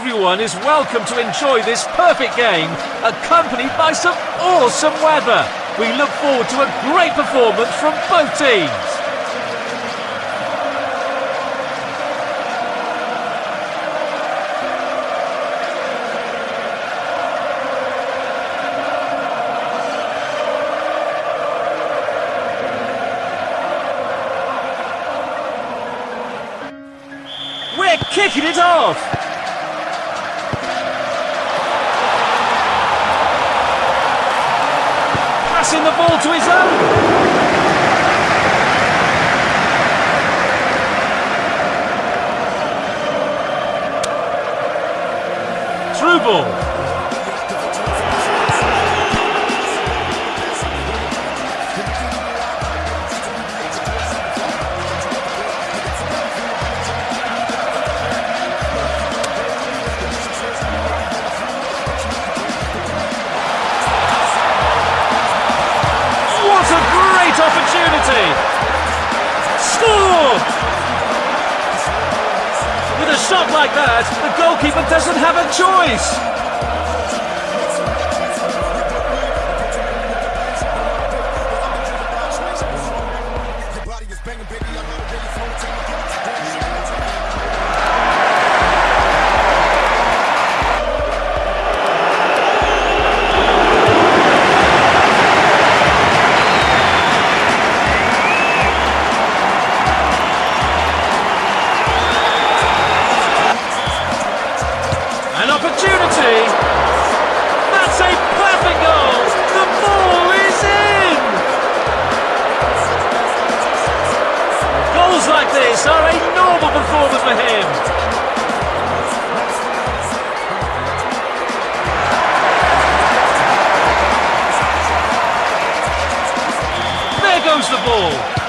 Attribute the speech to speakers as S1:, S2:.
S1: everyone is welcome to enjoy this perfect game, accompanied by some awesome weather. We look forward to a great performance from both teams. We're kicking it off! Passing the ball to his own! Through ball. Scored! With a shot like that, the goalkeeper doesn't have a choice. An opportunity! That's a perfect goal! The ball is in! Goals like this are a normal performance for him. There goes the ball.